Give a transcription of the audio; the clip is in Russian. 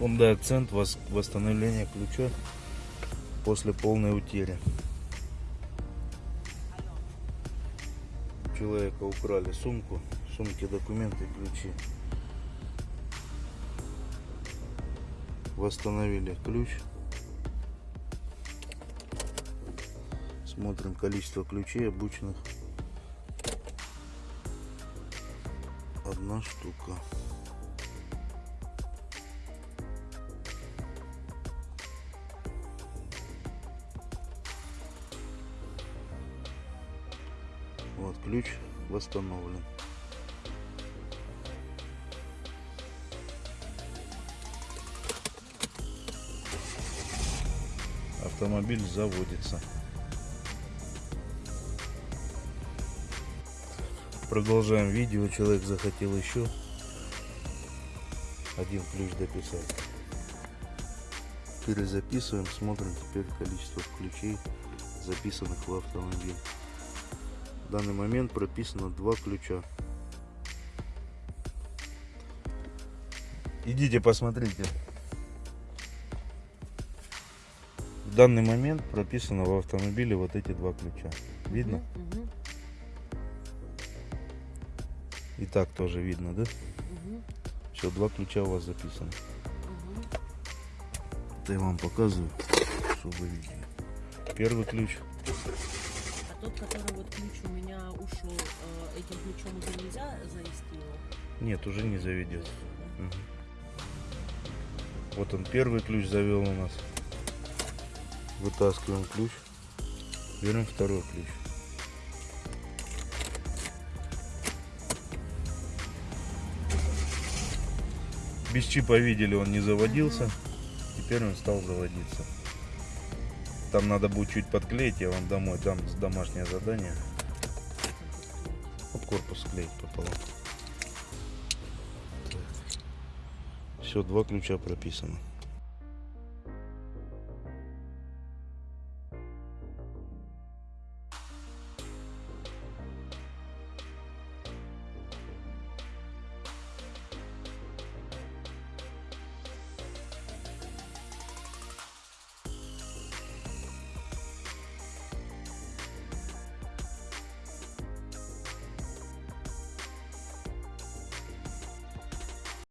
Honda акцент восстановление ключа после полной утери. Человека украли сумку, в сумке документы, ключи. Восстановили ключ. Смотрим количество ключей обычных. Одна штука. Вот ключ восстановлен. Автомобиль заводится. Продолжаем видео. Человек захотел еще один ключ дописать. Перезаписываем, смотрим теперь количество ключей, записанных в автомобиль. В данный момент прописано два ключа. Идите посмотрите. В данный момент прописано в автомобиле вот эти два ключа. Видно? Мгм, И так тоже видно, да? мгм, Все, два ключа у вас записано. мгм. Это я вам показываю, чтобы вы видели. Первый ключ. Тот, который вот ключ у меня ушел, э, этим ключом уже нельзя завести его? Нет, уже не заведется. Мгм. Вот он первый ключ завел у нас. Вытаскиваем ключ. Берем второй ключ. Без чипа видели, он не заводился. Теперь он стал заводиться. Там надо будет чуть подклеить, я вам домой дам домашнее задание. Вот корпус склеить пополам. Все, два ключа прописано.